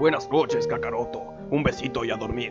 Buenas noches, Kakaroto. Un besito y a dormir.